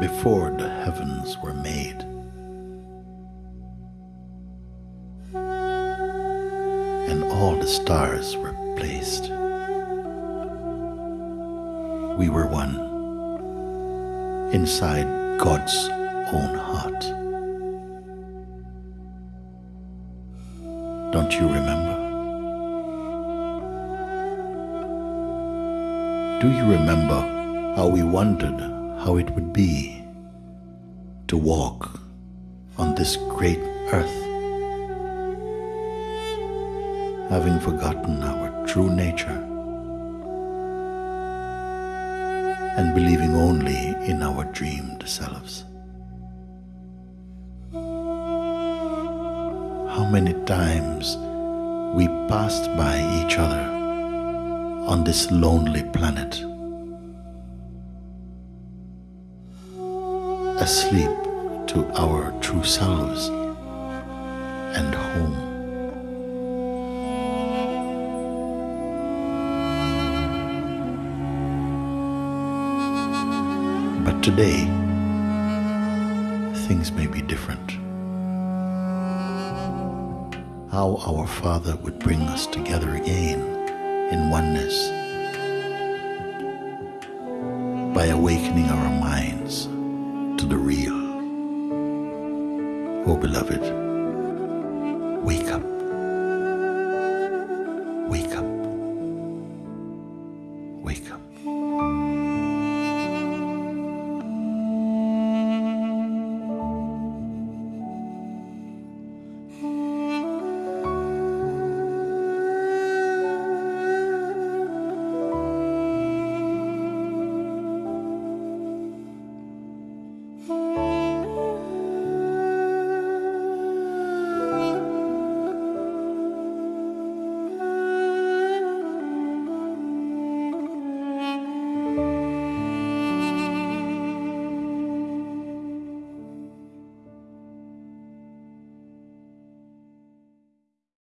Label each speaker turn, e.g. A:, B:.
A: before the heavens were made. And all the stars were placed. We were one inside God's own heart. Don't you remember? Do you remember how we wondered how it would be to walk on this great earth, having forgotten our true nature and believing only in our dreamed selves? How many times we passed by each other on this lonely planet, asleep to our true selves and home. But today, things may be different. How our Father would bring us together again in oneness by awakening our minds O oh, beloved, wake up. Wake up. Wake up.